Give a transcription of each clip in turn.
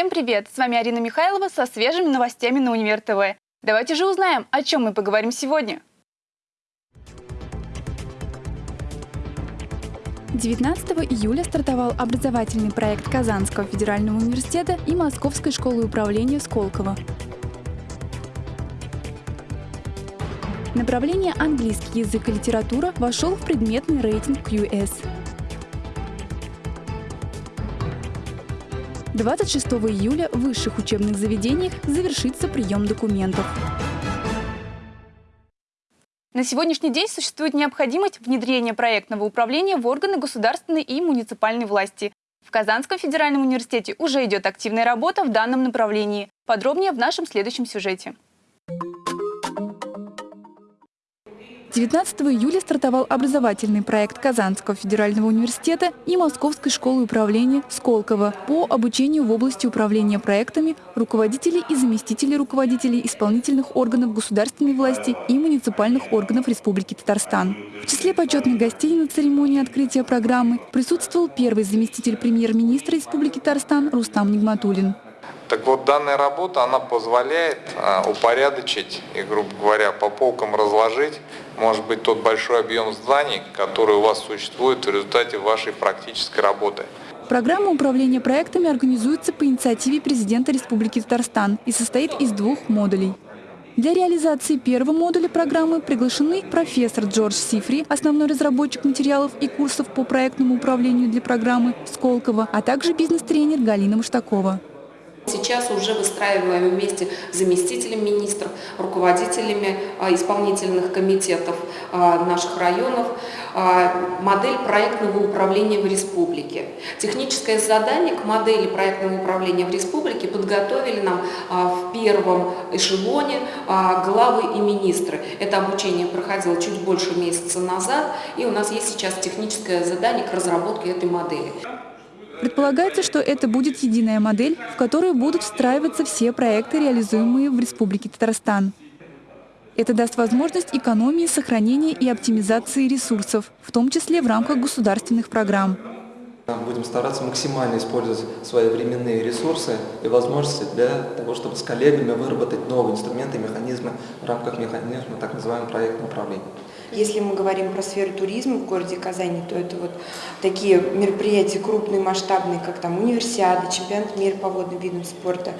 Всем привет! С вами Арина Михайлова со свежими новостями на Универ ТВ. Давайте же узнаем, о чем мы поговорим сегодня. 19 июля стартовал образовательный проект Казанского федерального университета и Московской школы управления Сколково. Направление английский язык и литература вошел в предметный рейтинг QS. 26 июля в высших учебных заведениях завершится прием документов. На сегодняшний день существует необходимость внедрения проектного управления в органы государственной и муниципальной власти. В Казанском федеральном университете уже идет активная работа в данном направлении. Подробнее в нашем следующем сюжете. 19 июля стартовал образовательный проект Казанского федерального университета и Московской школы управления Сколково по обучению в области управления проектами руководителей и заместителей руководителей исполнительных органов государственной власти и муниципальных органов Республики Татарстан. В числе почетных гостей на церемонии открытия программы присутствовал первый заместитель премьер-министра Республики Татарстан Рустам Нигматулин. Так вот, данная работа, она позволяет а, упорядочить и, грубо говоря, по полкам разложить, может быть, тот большой объем зданий, который у вас существует в результате вашей практической работы. Программа управления проектами организуется по инициативе президента Республики Татарстан и состоит из двух модулей. Для реализации первого модуля программы приглашены профессор Джордж Сифри, основной разработчик материалов и курсов по проектному управлению для программы Сколково, а также бизнес-тренер Галина Маштакова. Сейчас уже выстраиваем вместе с заместителем министров, руководителями а, исполнительных комитетов а, наших районов а, модель проектного управления в республике. Техническое задание к модели проектного управления в республике подготовили нам в первом эшелоне главы и министры. Это обучение проходило чуть больше месяца назад, и у нас есть сейчас техническое задание к разработке этой модели. Предполагается, что это будет единая модель, в которую будут встраиваться все проекты, реализуемые в Республике Татарстан. Это даст возможность экономии, сохранения и оптимизации ресурсов, в том числе в рамках государственных программ. Будем стараться максимально использовать свои временные ресурсы и возможности для того, чтобы с коллегами выработать новые инструменты и механизмы в рамках механизма так называемого проектного управления. Если мы говорим про сферу туризма в городе Казани, то это вот такие мероприятия крупные, масштабные, как там универсиады, чемпионат мира по водным видам спорта,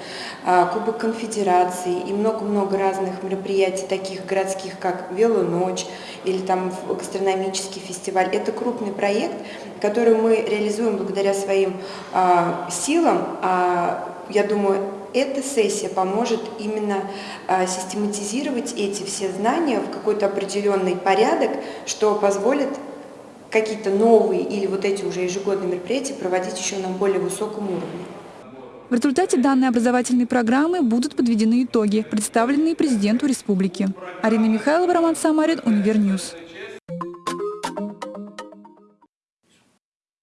а, Кубок конфедерации и много-много разных мероприятий, таких городских, как Велоночь или там гастрономический фестиваль. Это крупный проект, который мы реализуем благодаря своим а, силам. А, я думаю, эта сессия поможет именно а, систематизировать эти все знания в какой-то определенный порядок, что позволит какие-то новые или вот эти уже ежегодные мероприятия проводить еще на более высоком уровне. В результате данной образовательной программы будут подведены итоги, представленные президенту республики. Арина Михайлова, Роман Самарин, Univer News.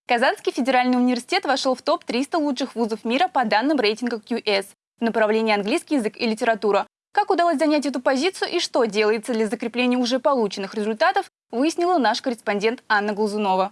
Казанский федеральный университет вошел в топ-300 лучших вузов мира по данным рейтинга QS в направлении английский язык и литература. Как удалось занять эту позицию и что делается для закрепления уже полученных результатов, выяснила наш корреспондент Анна Глазунова.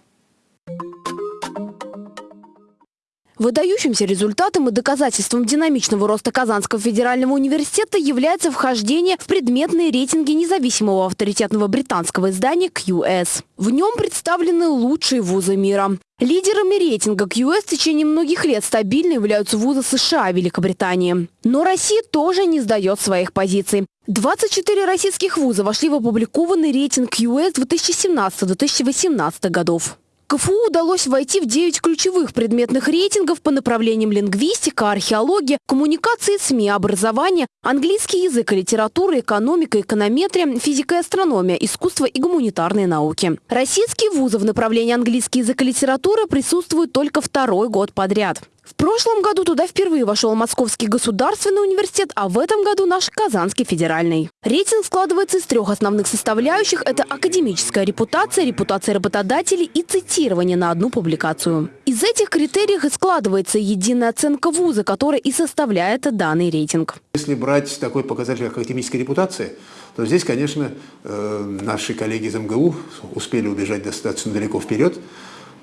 Выдающимся результатом и доказательством динамичного роста Казанского федерального университета является вхождение в предметные рейтинги независимого авторитетного британского издания QS. В нем представлены лучшие вузы мира. Лидерами рейтинга QS в течение многих лет стабильно являются вузы США и Великобритании. Но Россия тоже не сдает своих позиций. 24 российских вуза вошли в опубликованный рейтинг QS 2017-2018 годов. КФУ удалось войти в 9 ключевых предметных рейтингов по направлениям лингвистика, археология, коммуникации СМИ, образование, английский язык и литература, экономика, эконометрия, физика и астрономия, искусство и гуманитарные науки. Российские вузы в направлении английский язык и литература присутствуют только второй год подряд. В прошлом году туда впервые вошел Московский государственный университет, а в этом году наш Казанский федеральный. Рейтинг складывается из трех основных составляющих. Это академическая репутация, репутация работодателей и цитирование на одну публикацию. Из этих критериев и складывается единая оценка вуза, которая и составляет данный рейтинг. Если брать такой показатель, как академическая репутация, то здесь, конечно, э, наши коллеги из МГУ успели убежать достаточно далеко вперед,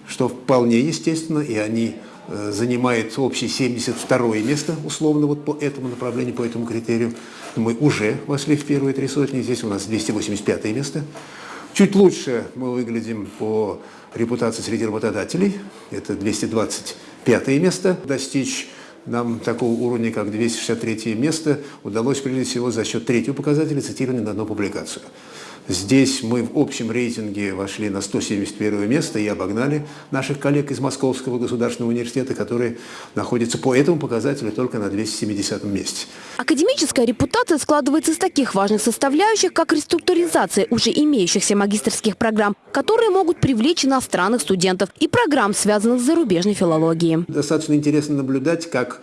что вполне естественно, и они занимает общее 72 место, условно, вот по этому направлению, по этому критерию. Мы уже вошли в первые три сотни, здесь у нас 285 место. Чуть лучше мы выглядим по репутации среди работодателей, это 225 место. Достичь нам такого уровня, как 263 место, удалось прежде всего за счет третьего показателя цитирования на одну публикацию. Здесь мы в общем рейтинге вошли на 171 место и обогнали наших коллег из Московского государственного университета, которые находятся по этому показателю только на 270 месте. Академическая репутация складывается из таких важных составляющих, как реструктуризация уже имеющихся магистрских программ, которые могут привлечь иностранных студентов, и программ, связанных с зарубежной филологией. Достаточно интересно наблюдать, как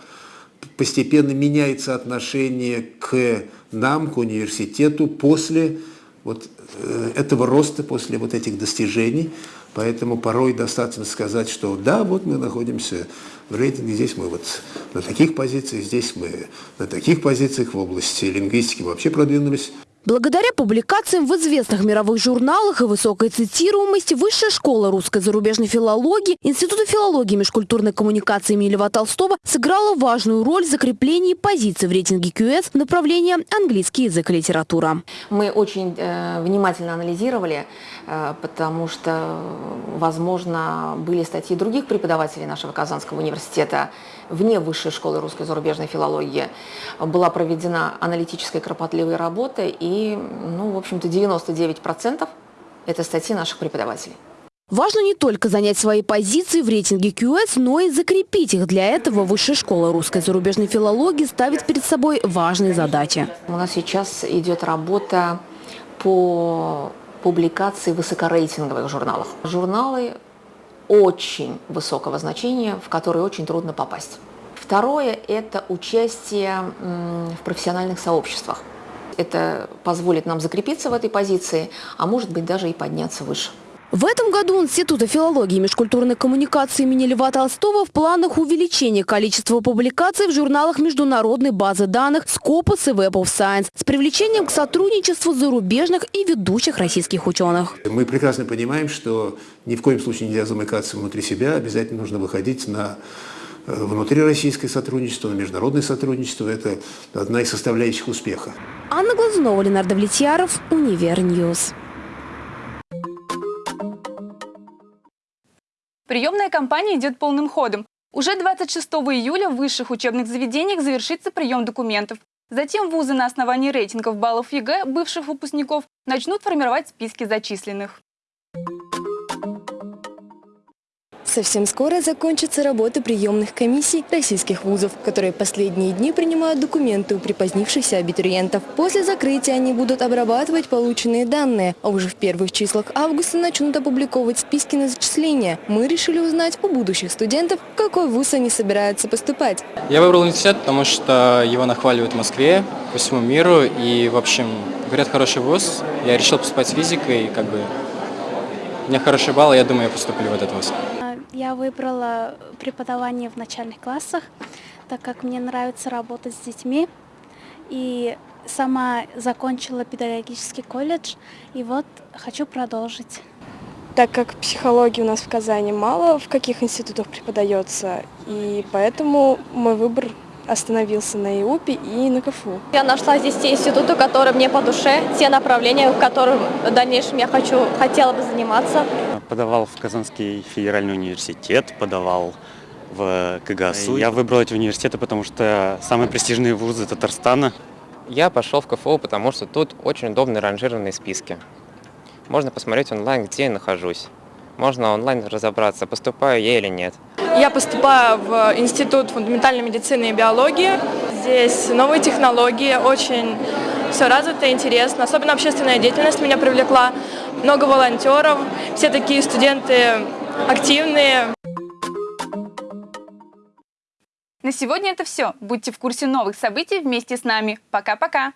постепенно меняется отношение к нам, к университету после вот э, этого роста после вот этих достижений. Поэтому порой достаточно сказать, что да, вот мы находимся в рейтинге, здесь мы вот на таких позициях, здесь мы на таких позициях в области лингвистики вообще продвинулись. Благодаря публикациям в известных мировых журналах и высокой цитируемости Высшая школа русской зарубежной филологии Института филологии и межкультурной коммуникации имени Льва Толстого сыграла важную роль в закреплении позиций в рейтинге QS в направлении английский язык и литература. Мы очень э, внимательно анализировали, э, потому что, возможно, были статьи других преподавателей нашего Казанского университета вне Высшей школы русской зарубежной филологии. Была проведена аналитическая кропотливая работа и ну, в общем-то, 99% это статьи наших преподавателей. Важно не только занять свои позиции в рейтинге QS, но и закрепить их. Для этого Высшая школа русской зарубежной филологии ставит перед собой важные задачи. У нас сейчас идет работа по публикации высокорейтинговых журналов. Журналы очень высокого значения, в которые очень трудно попасть. Второе – это участие в профессиональных сообществах. Это позволит нам закрепиться в этой позиции, а может быть даже и подняться выше. В этом году Института филологии и межкультурной коммуникации имени Льва Толстого в планах увеличения количества публикаций в журналах международной базы данных Scopus и Web of Science с привлечением к сотрудничеству зарубежных и ведущих российских ученых. Мы прекрасно понимаем, что ни в коем случае нельзя замыкаться внутри себя, обязательно нужно выходить на Э, внутрироссийское сотрудничество, на международное сотрудничество – это одна из составляющих успеха. Анна Глазунова, Ленар Давлетьяров, Univer News. Приемная кампания идет полным ходом. Уже 26 июля в высших учебных заведениях завершится прием документов. Затем вузы на основании рейтингов баллов ЕГЭ бывших выпускников начнут формировать списки зачисленных. Совсем скоро закончится работа приемных комиссий российских вузов, которые последние дни принимают документы у припозднившихся абитуриентов. После закрытия они будут обрабатывать полученные данные, а уже в первых числах августа начнут опубликовывать списки на зачисление. Мы решили узнать у будущих студентов, в какой вуз они собираются поступать. Я выбрал университет, потому что его нахваливают в Москве, по всему миру, и, в общем, говорят, хороший вуз. Я решил поступать с физикой, как бы у меня хороший балл, я думаю, я поступлю в этот вуз. Я выбрала преподавание в начальных классах, так как мне нравится работать с детьми. И сама закончила педагогический колледж, и вот хочу продолжить. Так как психологии у нас в Казани мало, в каких институтах преподается, и поэтому мой выбор остановился на ИУПе и на КФУ. Я нашла здесь те институты, которые мне по душе, те направления, в которых в дальнейшем я хочу, хотела бы заниматься. Подавал в Казанский федеральный университет, подавал в КГСУ. Я выбрал эти университеты, потому что самые престижные вузы Татарстана. Я пошел в КФУ, потому что тут очень удобные ранжированные списки. Можно посмотреть онлайн, где я нахожусь. Можно онлайн разобраться, поступаю я или нет. Я поступаю в Институт фундаментальной медицины и биологии. Здесь новые технологии, очень все развито, интересно. Особенно общественная деятельность меня привлекла. Много волонтеров, все такие студенты активные. На сегодня это все. Будьте в курсе новых событий вместе с нами. Пока-пока!